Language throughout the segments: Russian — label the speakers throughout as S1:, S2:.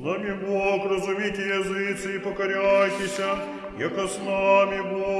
S1: нами Бог, разумите языцы и покоряйтесь, яко с нами Бог.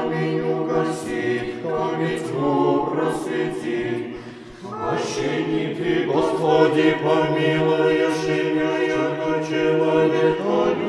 S1: камень угасит,
S2: камень тьму просветит.
S1: Ощени ты, Господи, помилуешь имя, яко человека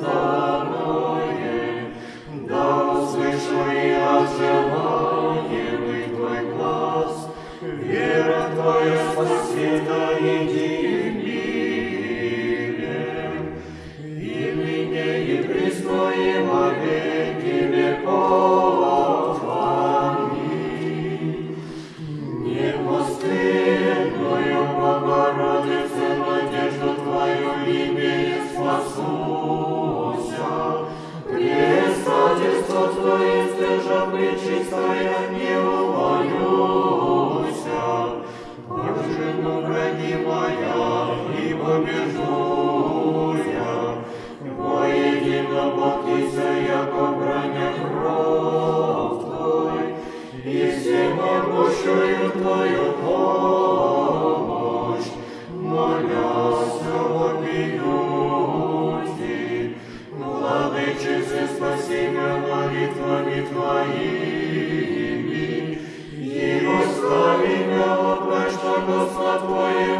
S1: Lord. пречистая не умоюся, Боже, ну, моя, и побежу я, Воедино Бахтися, яко броня кров Твой, И всемогущую Твою помощь, молясь, умилюсь, Владычицы, спасибо, Твоє.